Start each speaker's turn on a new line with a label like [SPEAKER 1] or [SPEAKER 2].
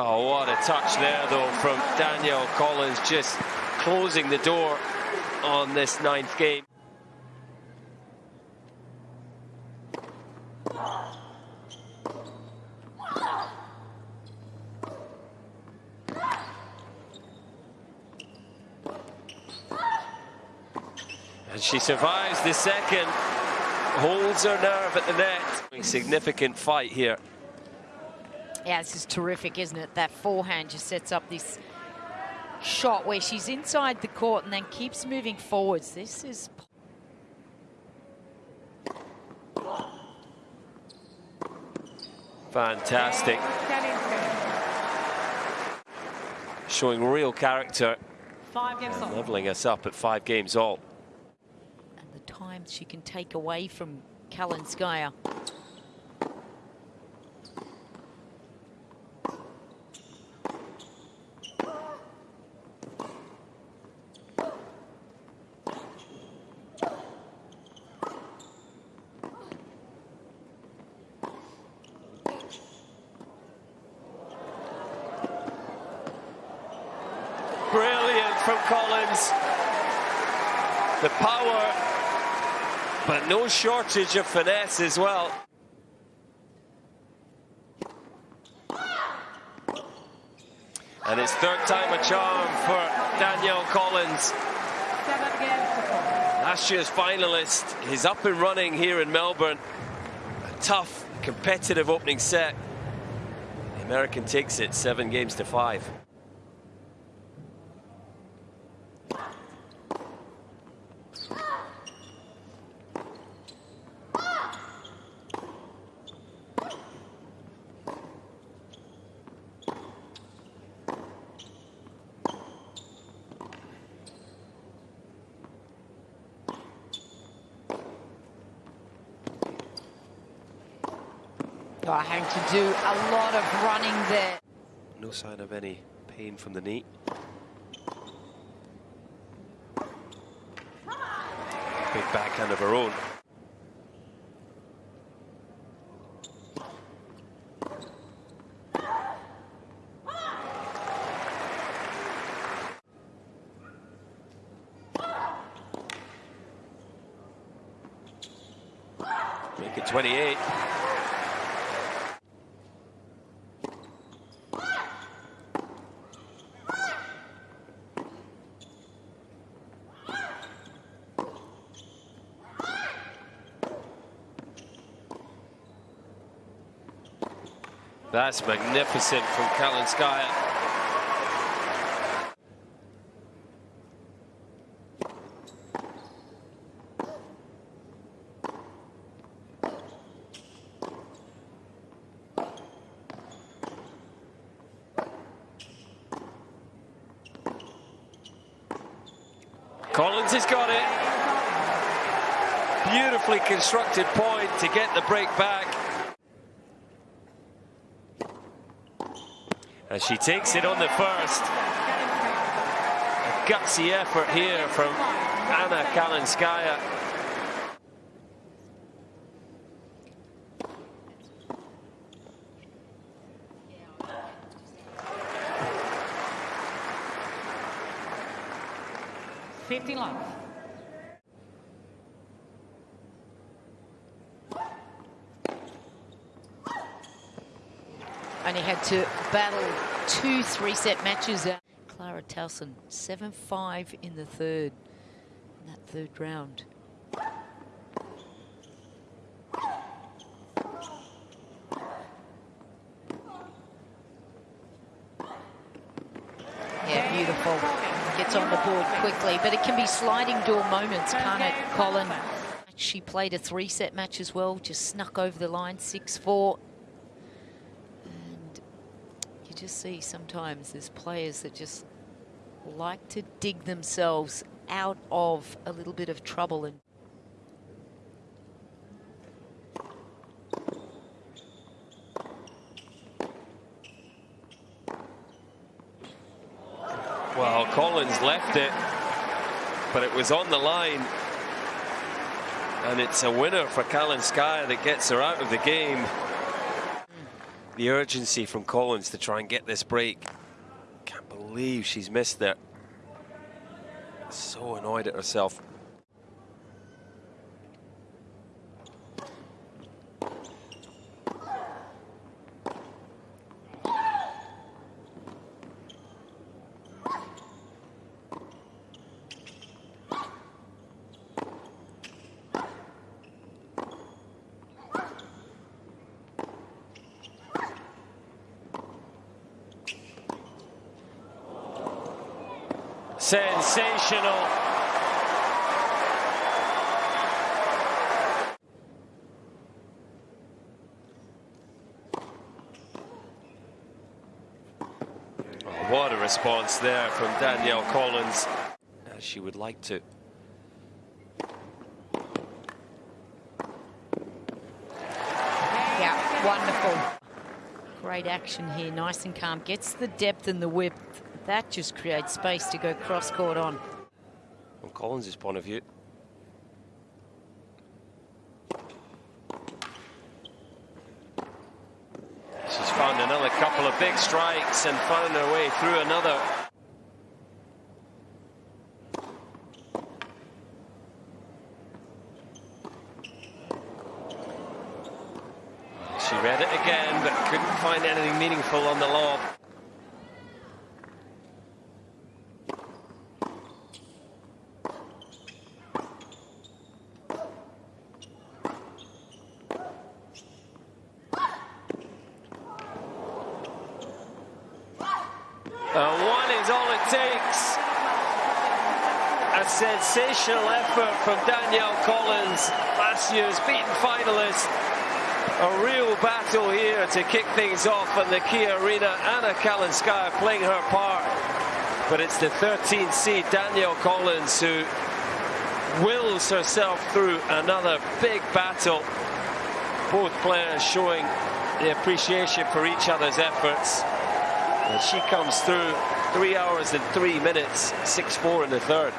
[SPEAKER 1] Oh, what a touch there, though, from Danielle Collins, just closing the door on this ninth game. And she survives the second, holds her nerve at the net. Significant fight here.
[SPEAKER 2] Yeah, this is terrific, isn't it? That forehand just sets up this shot where she's inside the court and then keeps moving forwards. This is...
[SPEAKER 1] Fantastic. Showing real character.
[SPEAKER 3] Five games
[SPEAKER 1] Leveling us up at five games all.
[SPEAKER 2] And the time she can take away from Kalinskaya.
[SPEAKER 1] From Collins. The power, but no shortage of finesse as well. And it's third time a charm for Danielle Collins. Last year's finalist. He's up and running here in Melbourne. A tough, competitive opening set. The American takes it seven games to five.
[SPEAKER 2] Oh, having to do a lot of running there.
[SPEAKER 1] No sign of any pain from the knee. Big backhand of her own. Make it 28. That's magnificent from Kalinskaya. Collins has got it. Beautifully constructed point to get the break back. As she takes it on the first. A gutsy effort here from Anna Kalinskaya.
[SPEAKER 3] Fifteen love.
[SPEAKER 2] Only had to battle two three-set matches. Clara Tauson, 7-5 in the third, in that third round. Yeah, beautiful. Gets on the board quickly, but it can be sliding door moments, can't it, Colin? She played a three-set match as well, just snuck over the line, 6-4. Just see sometimes there's players that just like to dig themselves out of a little bit of trouble and
[SPEAKER 1] Well, Collins left it, but it was on the line. And it's a winner for Kalinskaya that gets her out of the game. The urgency from Collins to try and get this break. Can't believe she's missed it. So annoyed at herself. Sensational. Oh, what a response there from Danielle Collins, as she would like to.
[SPEAKER 2] Yeah, wonderful. Great action here, nice and calm. Gets the depth and the width. That just creates space to go cross court on.
[SPEAKER 1] From Collins' point of view. She's found another couple of big strikes and found her way through another. She read it again, but couldn't find anything meaningful on the lob. And one is all it takes. Sensational effort from Danielle Collins, last year's beaten finalist. A real battle here to kick things off in the Kia Arena. Anna Kalinskaya playing her part. But it's the 13th seed, Danielle Collins, who wills herself through another big battle. Both players showing the appreciation for each other's efforts. And she comes through three hours and three minutes, 6-4 in the third.